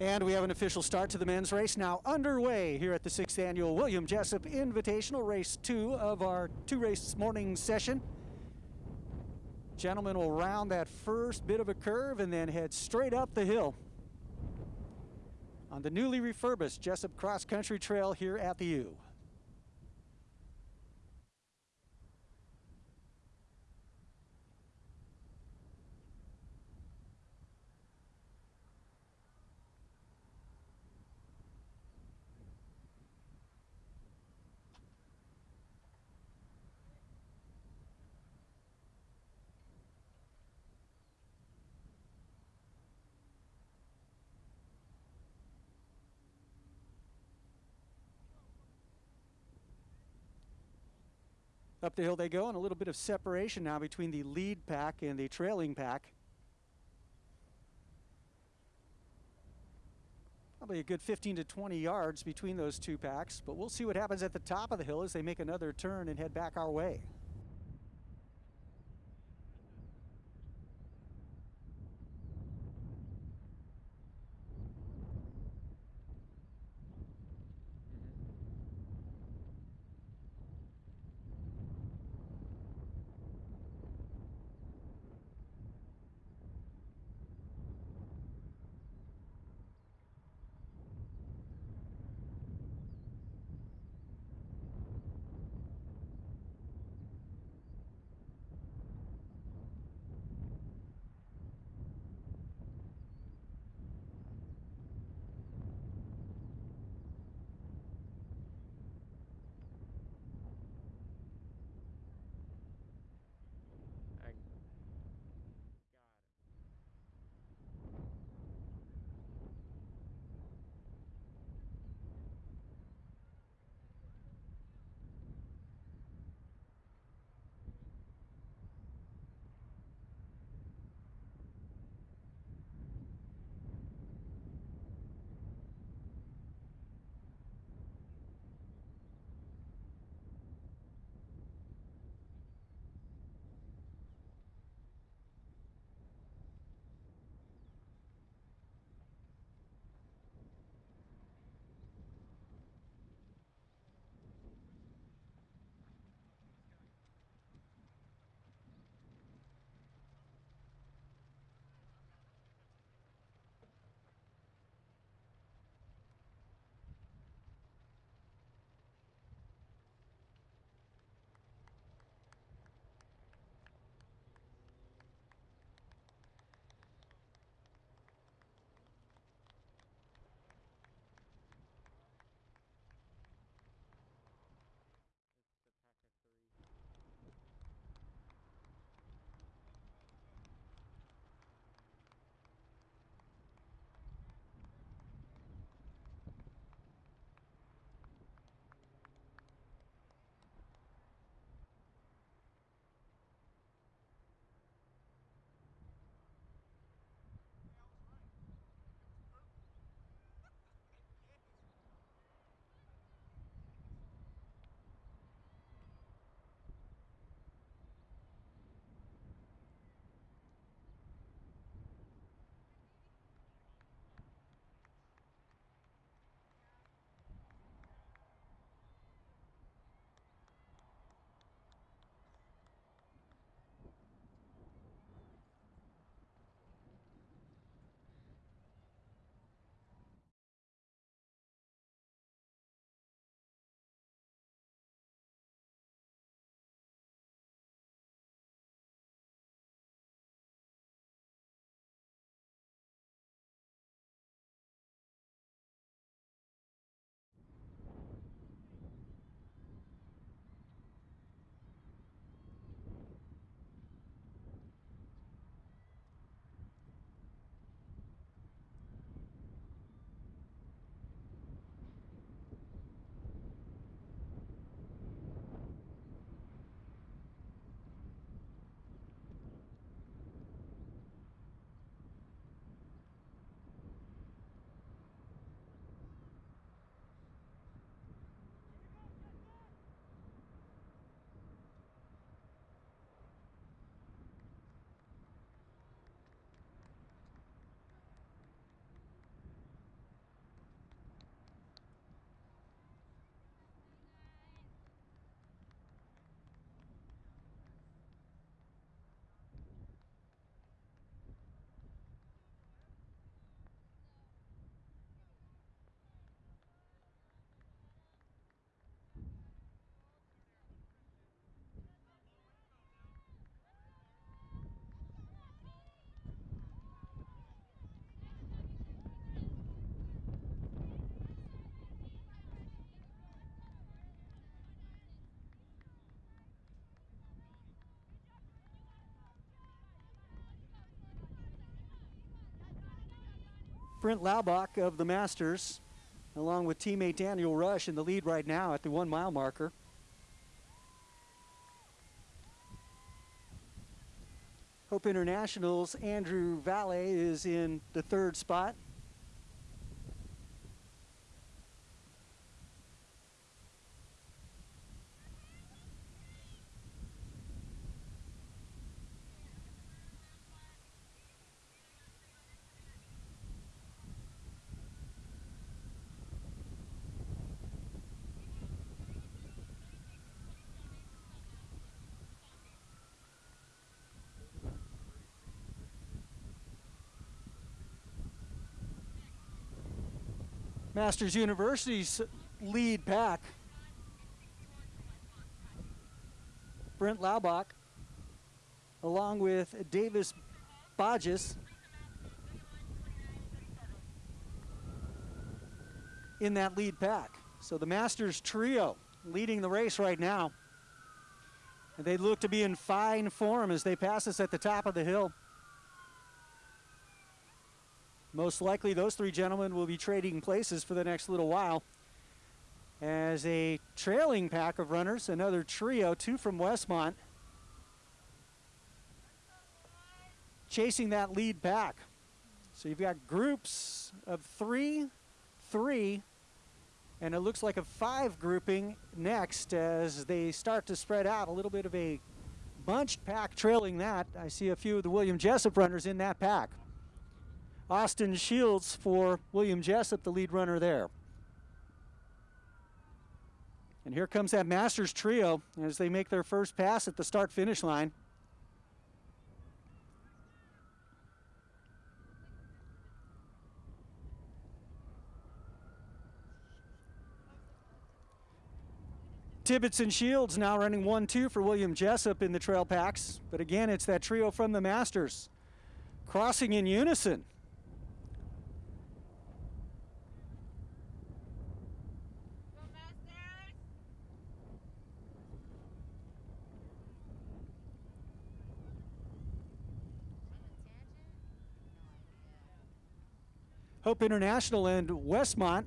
And we have an official start to the men's race now underway here at the sixth annual William Jessup Invitational, race two of our two race morning session. Gentlemen will round that first bit of a curve and then head straight up the hill on the newly refurbished Jessup Cross Country Trail here at the U. Up the hill they go, and a little bit of separation now between the lead pack and the trailing pack. Probably a good 15 to 20 yards between those two packs, but we'll see what happens at the top of the hill as they make another turn and head back our way. Brent Laubach of the Masters, along with teammate Daniel Rush in the lead right now at the one mile marker. Hope International's Andrew Valle is in the third spot. Masters University's lead pack. Brent Laubach, along with Davis Bodges. in that lead pack. So the Masters trio leading the race right now. And they look to be in fine form as they pass us at the top of the hill. Most likely those three gentlemen will be trading places for the next little while. As a trailing pack of runners, another trio, two from Westmont, chasing that lead pack. So you've got groups of three, three, and it looks like a five grouping next as they start to spread out. A little bit of a bunched pack trailing that. I see a few of the William Jessup runners in that pack. Austin Shields for William Jessup, the lead runner there. And here comes that Masters trio as they make their first pass at the start finish line. Tibbetts and Shields now running 1-2 for William Jessup in the trail packs. But again, it's that trio from the Masters crossing in unison. Hope International and Westmont,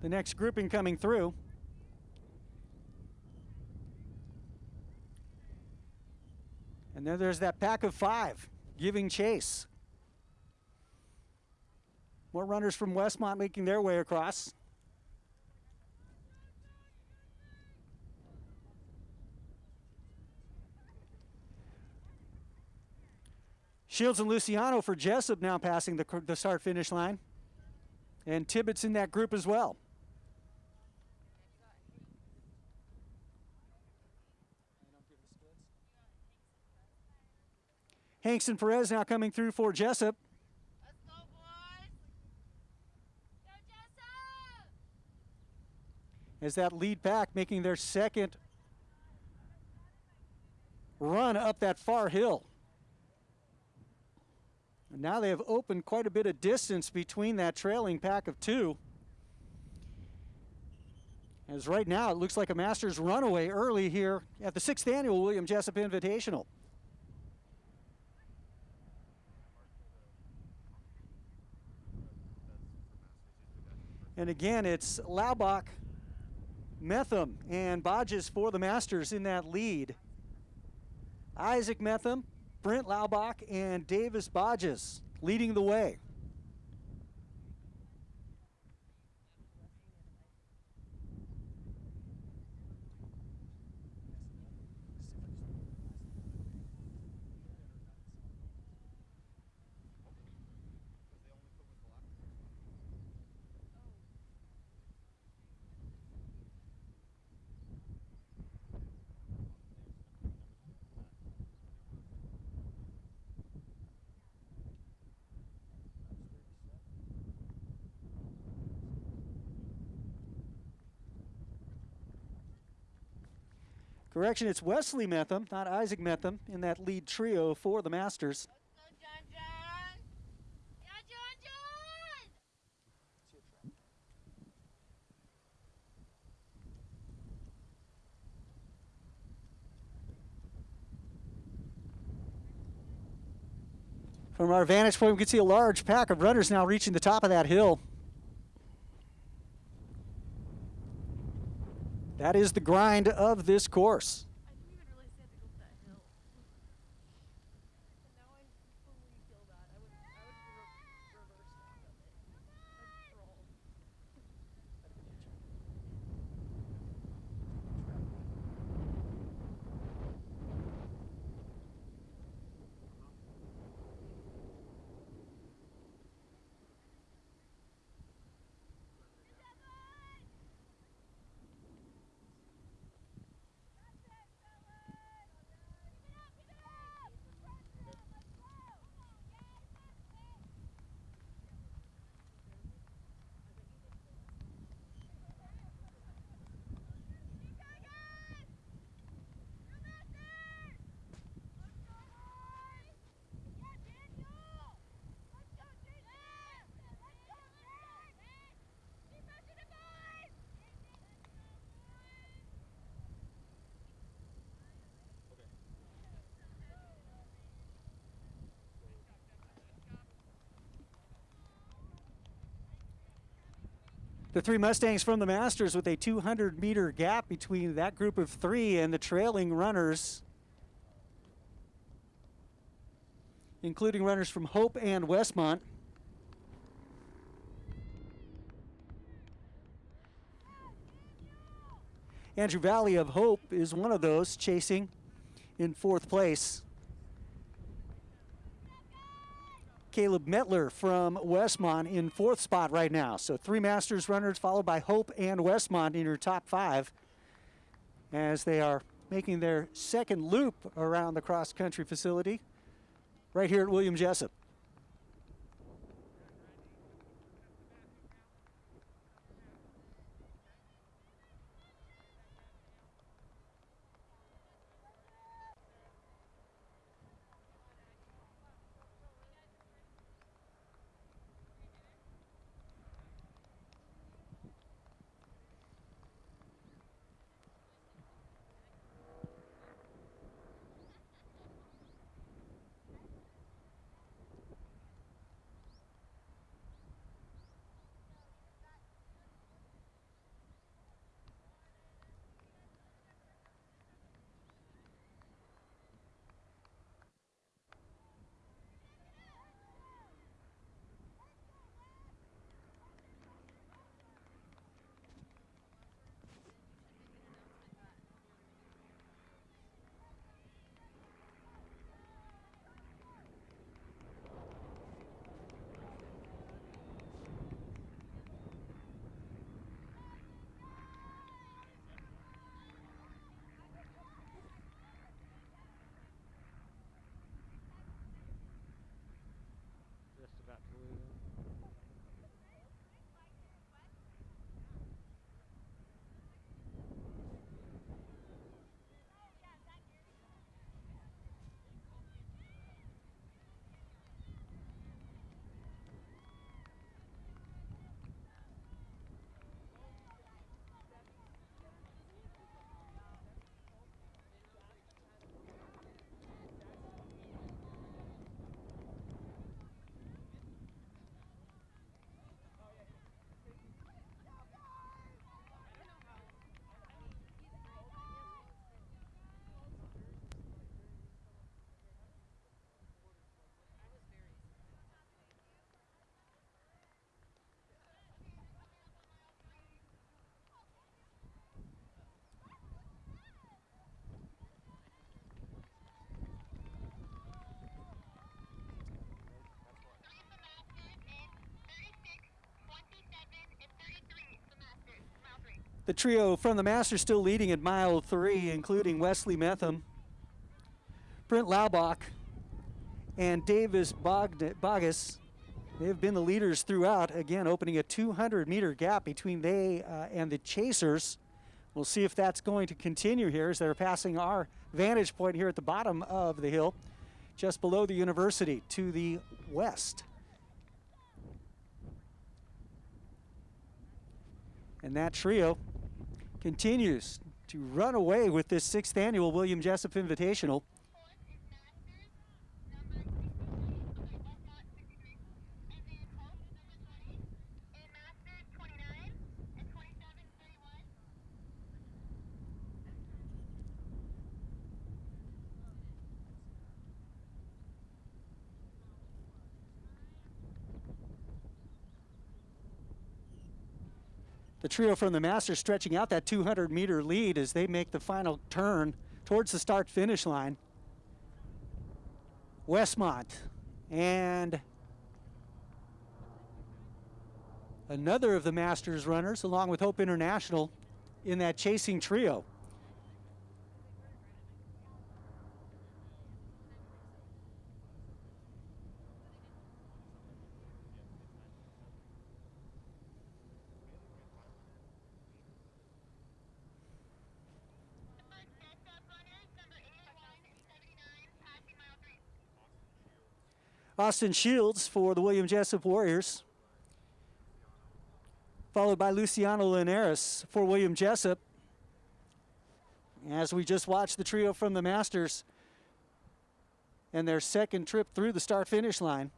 the next grouping coming through. And then there's that pack of five giving chase. More runners from Westmont making their way across. Shields and Luciano for Jessup now passing the, the start finish line. And Tibbetts in that group as well. Hanks and Perez now coming through for Jessup. Go As that lead back making their second run up that far hill. Now they have opened quite a bit of distance between that trailing pack of two. As right now, it looks like a Masters runaway early here at the sixth annual William Jessup Invitational. And again, it's Laubach, Metham, and Bodges for the Masters in that lead. Isaac Metham, Brent Laubach and Davis Bodges leading the way. Correction, it's Wesley Metham, not Isaac Metham, in that lead trio for the Masters. From our vantage point, we can see a large pack of runners now reaching the top of that hill. That is the grind of this course. I didn't even realize they had to go up that hill. and now I fully feel bad. I would, I would re- reverse walk up it. I'd crawl. The three Mustangs from the Masters with a 200 meter gap between that group of three and the trailing runners, including runners from Hope and Westmont. Andrew Valley of Hope is one of those chasing in fourth place. Caleb Metler from Westmont in fourth spot right now. So three Masters runners followed by Hope and Westmont in your top five as they are making their second loop around the cross country facility right here at William Jessup. Just The trio from the Masters still leading at mile three, including Wesley Metham, Brent Laubach, and Davis Bogus. They have been the leaders throughout, again, opening a 200 meter gap between they uh, and the Chasers. We'll see if that's going to continue here as they're passing our vantage point here at the bottom of the hill, just below the university to the west. And that trio continues to run away with this sixth annual William Jessup Invitational. The trio from the Masters stretching out that 200 meter lead as they make the final turn towards the start finish line. Westmont and another of the Masters runners, along with Hope International, in that chasing trio. Austin Shields for the William Jessup Warriors. Followed by Luciano Linares for William Jessup. As we just watched the trio from the Masters and their second trip through the start finish line.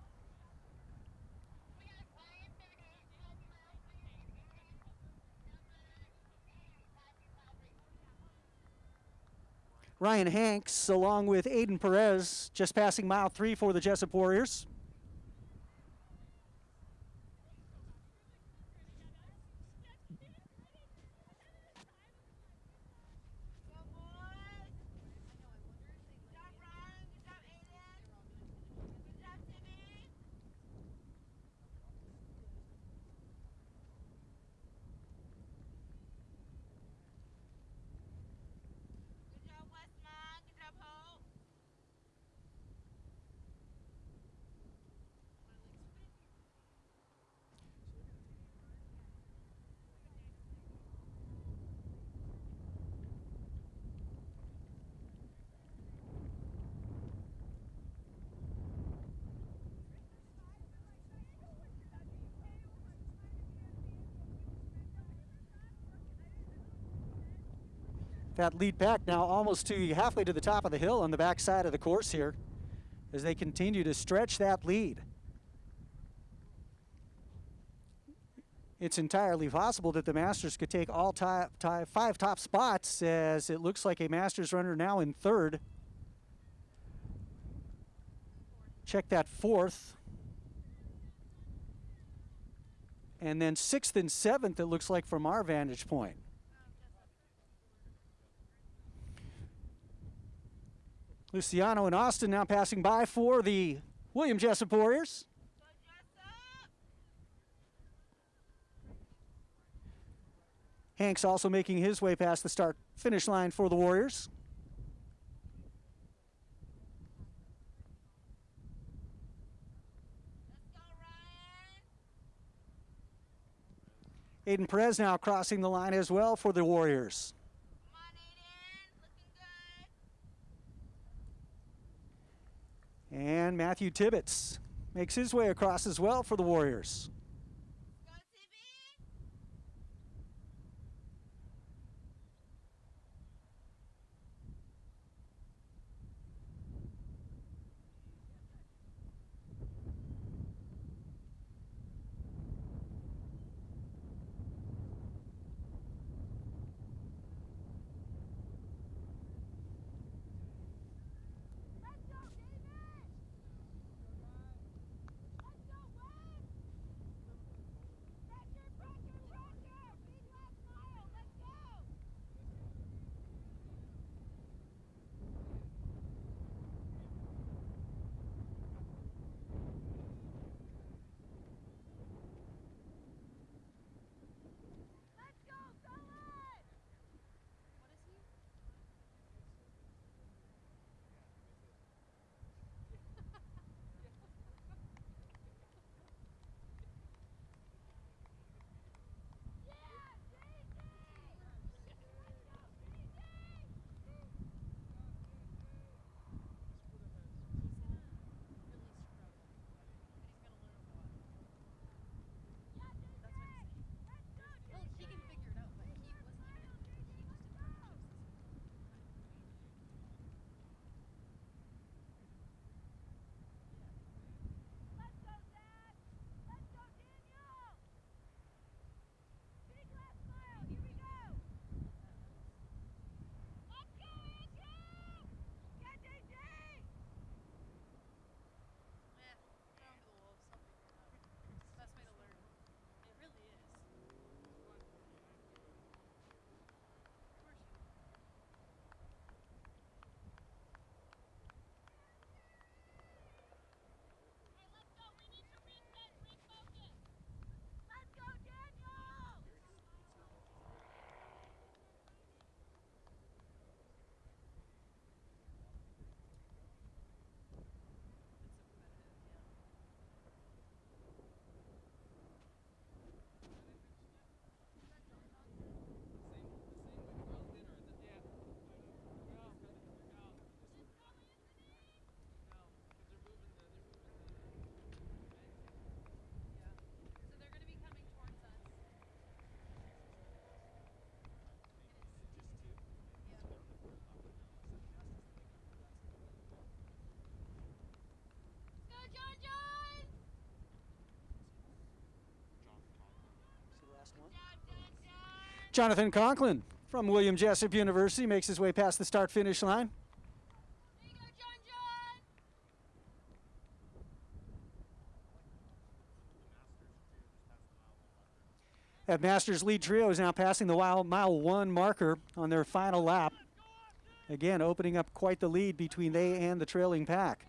Ryan Hanks, along with Aiden Perez, just passing mile three for the Jessup Warriors. That lead back now almost to halfway to the top of the hill on the back side of the course here as they continue to stretch that lead. It's entirely possible that the Masters could take all top, top, five top spots as it looks like a Masters runner now in third. Check that fourth. And then sixth and seventh, it looks like from our vantage point. Luciano and Austin now passing by for the William Jessup Warriors. Hanks also making his way past the start finish line for the Warriors. Aiden Perez now crossing the line as well for the Warriors. Come on, Aiden. Looking good. And Matthew Tibbetts makes his way across as well for the Warriors. Jonathan Conklin from William Jessup University makes his way past the start finish line. That Masters lead trio is now passing the mile one marker on their final lap. Again, opening up quite the lead between they and the trailing pack.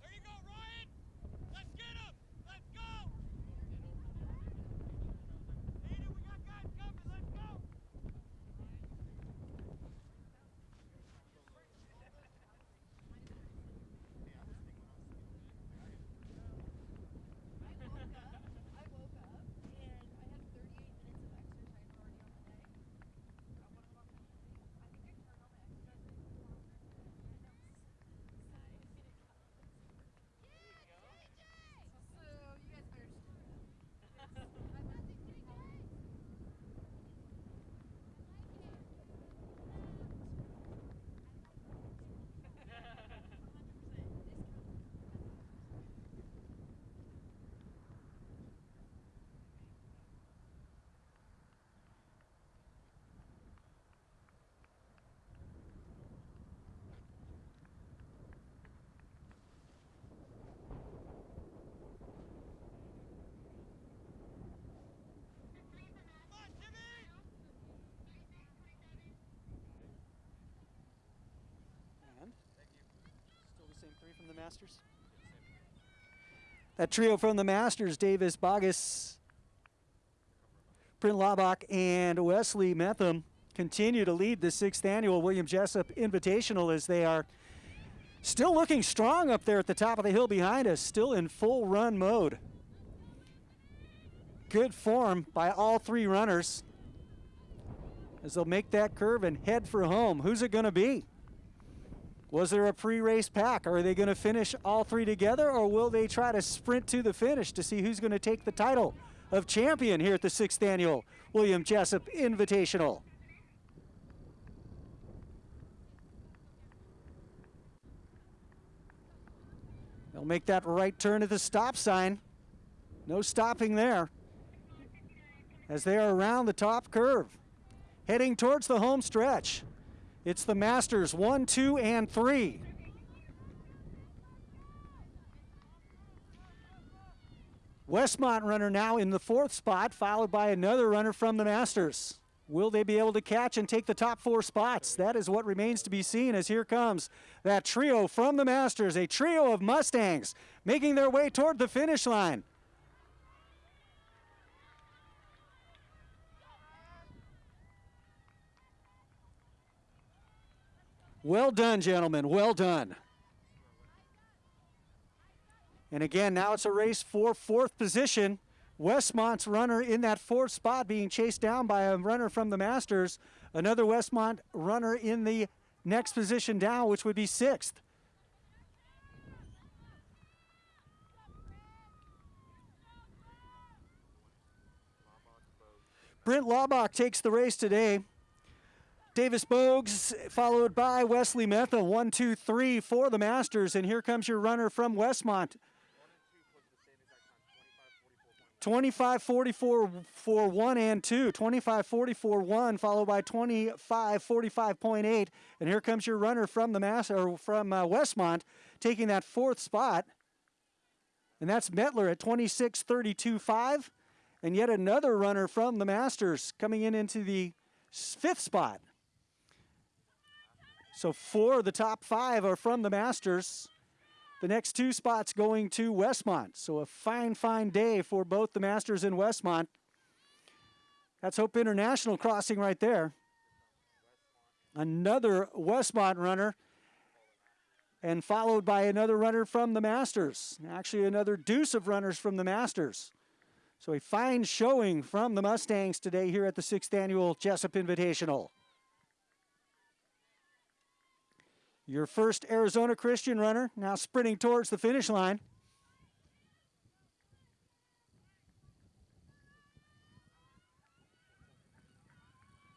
There you go, Ryan. Let's get him. Let's go. Aiden, we got guys coming. Let's go. I woke up. I woke up and I had 38 minutes of exercise already on the day. I think I turned on my exercise at 4 and I was So you guys better screw it up. I must be getting home. Come on, Jimmy. And still the same three from the Masters. That trio from the Masters: Davis, Bogus, Brent Laubach, and Wesley Metham continue to lead the sixth annual William Jessup Invitational as they are still looking strong up there at the top of the hill behind us, still in full run mode. Good form by all three runners as they'll make that curve and head for home. Who's it going to be? Was there a pre-race pack? Are they going to finish all three together, or will they try to sprint to the finish to see who's going to take the title of champion here at the sixth annual William Jessup Invitational? They'll make that right turn at the stop sign. No stopping there. As they are around the top curve, heading towards the home stretch. It's the Masters one, two, and three. Westmont runner now in the fourth spot, followed by another runner from the Masters. Will they be able to catch and take the top four spots? That is what remains to be seen as here comes that trio from the Masters, a trio of Mustangs making their way toward the finish line. Well done, gentlemen. Well done. And again, now it's a race for fourth position. Westmont's runner in that fourth spot being chased down by a runner from the Masters. Another Westmont runner in the next position down, which would be sixth. Brent Laubach takes the race today. Davis Bogues, followed by Wesley Metha, one, two, three for the Masters. And here comes your runner from Westmont. 25 44 for 1 and 2. 25 44 1, followed by 25 45.8. And here comes your runner from the Mass or from uh, Westmont taking that fourth spot. And that's Metler at 26 32 5. And yet another runner from the Masters coming in into the fifth spot. So four of the top five are from the Masters. The next two spots going to Westmont. So a fine, fine day for both the Masters and Westmont. That's Hope International crossing right there. Another Westmont runner. And followed by another runner from the Masters. Actually, another deuce of runners from the Masters. So a fine showing from the Mustangs today here at the sixth annual Jessup Invitational. Your first Arizona Christian runner now sprinting towards the finish line.